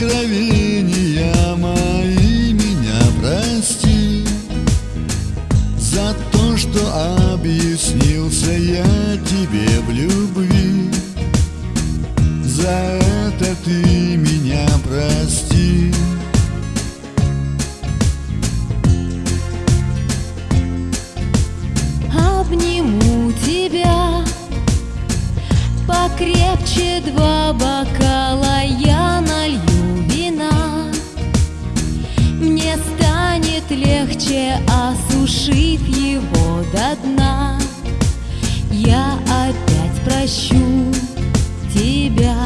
Откровения мои меня прости За то, что объяснился я тебе в любви. За это ты меня прости. Обниму тебя Покрепче два бокала до дна Я опять прощу тебя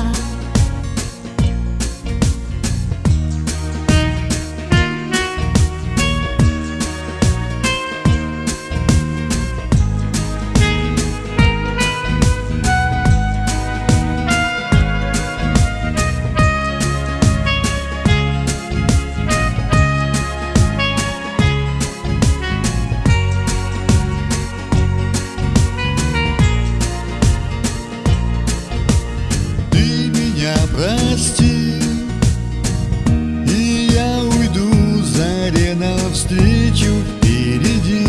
навстречу впереди.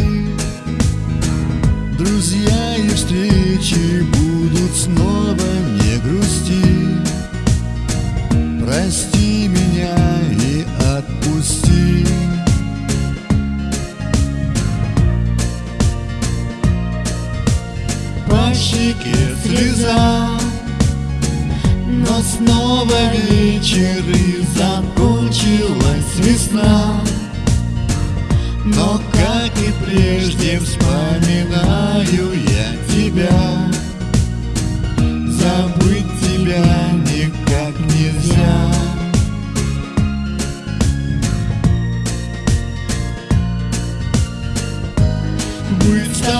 Друзья и встречи будут снова не грусти. Прости меня и отпусти. По щеке слеза но снова вечер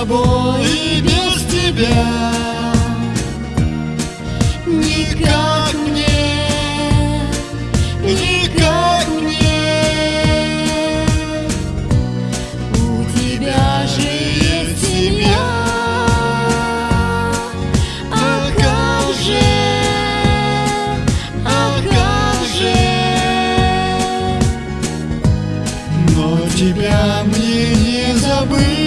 тобой и без тебя. Никак мне, никак мне. У тебя же есть семья. А как же, а как же? Но тебя мне не забыть